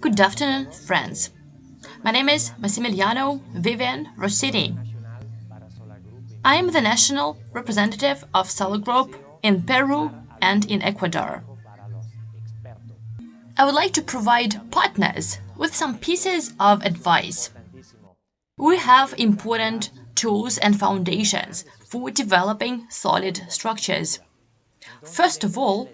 Good afternoon, friends. My name is Massimiliano Vivian Rossetti. I am the national representative of Solar Group in Peru and in Ecuador. I would like to provide partners with some pieces of advice. We have important tools and foundations for developing solid structures. First of all,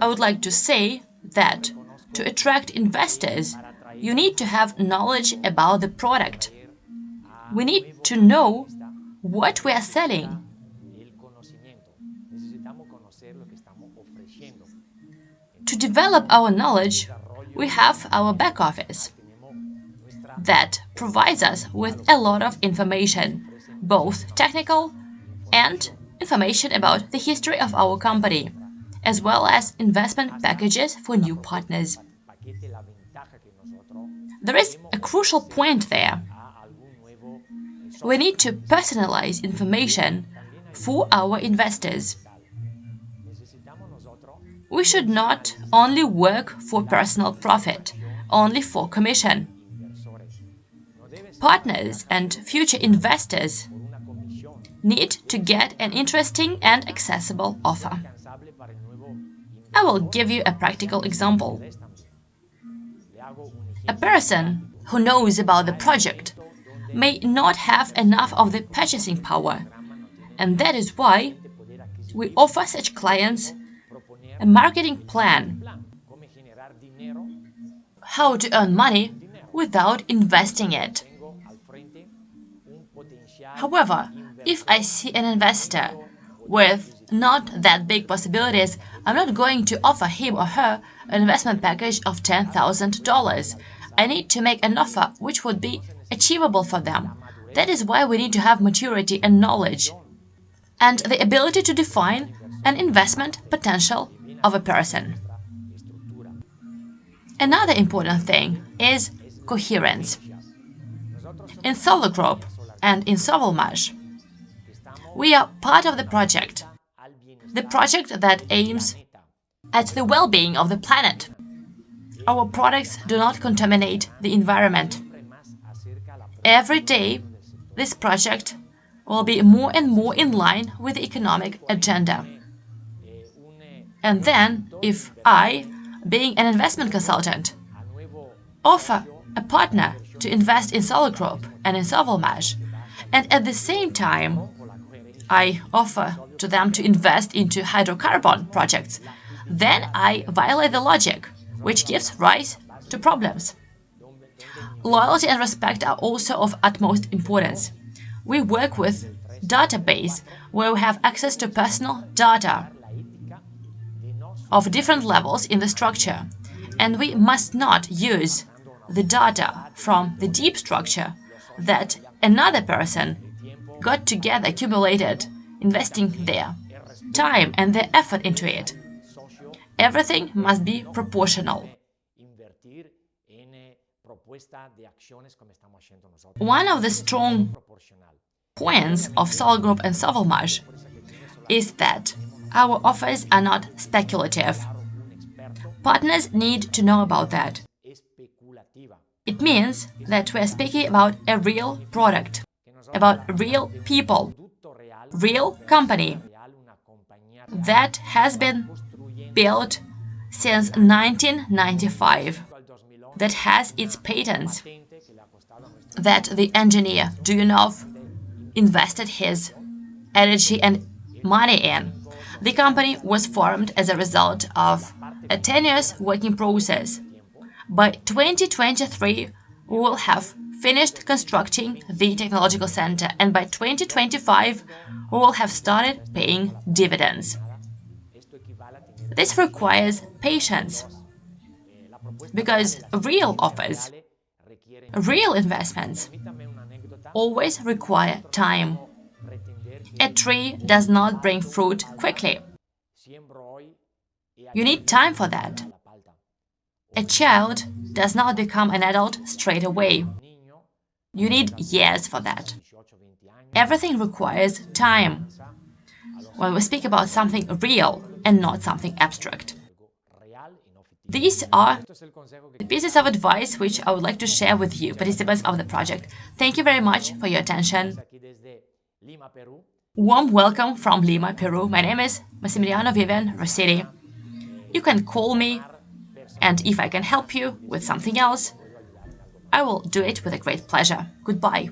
I would like to say that to attract investors, you need to have knowledge about the product. We need to know what we are selling. To develop our knowledge, we have our back office that provides us with a lot of information, both technical and information about the history of our company, as well as investment packages for new partners. There is a crucial point there. We need to personalize information for our investors. We should not only work for personal profit, only for commission. Partners and future investors need to get an interesting and accessible offer. I will give you a practical example. A person who knows about the project may not have enough of the purchasing power, and that is why we offer such clients a marketing plan how to earn money without investing it. However, if I see an investor with not that big possibilities, I'm not going to offer him or her an investment package of $10,000. I need to make an offer which would be achievable for them. That is why we need to have maturity and knowledge and the ability to define an investment potential of a person. Another important thing is coherence. In Solar Group and in Sovelmash, we are part of the project, the project that aims at the well-being of the planet. Our products do not contaminate the environment. Every day, this project will be more and more in line with the economic agenda. And then, if I, being an investment consultant, offer a partner to invest in Solar Group and in Sovelmash, and at the same time, I offer to them to invest into hydrocarbon projects, then I violate the logic, which gives rise to problems. Loyalty and respect are also of utmost importance. We work with database where we have access to personal data of different levels in the structure, and we must not use the data from the deep structure that another person got together accumulated investing their time and their effort into it. Everything must be proportional. One of the strong points of Solar Group and Sovelmash is that our offers are not speculative. Partners need to know about that. It means that we are speaking about a real product, about real people, real company that has been built since 1995 that has its patents, that the engineer Duyunov invested his energy and money in. The company was formed as a result of a tenuous working process. By 2023, we will have finished constructing the technological center, and by 2025, we will have started paying dividends. This requires patience because real offers, real investments, always require time. A tree does not bring fruit quickly. You need time for that. A child does not become an adult straight away. You need years for that. Everything requires time. When we speak about something real and not something abstract. These are the pieces of advice which I would like to share with you, participants of the project. Thank you very much for your attention. Warm welcome from Lima, Peru. My name is Massimiliano Vivian Rossetti. You can call me, and if I can help you with something else, I will do it with a great pleasure. Goodbye.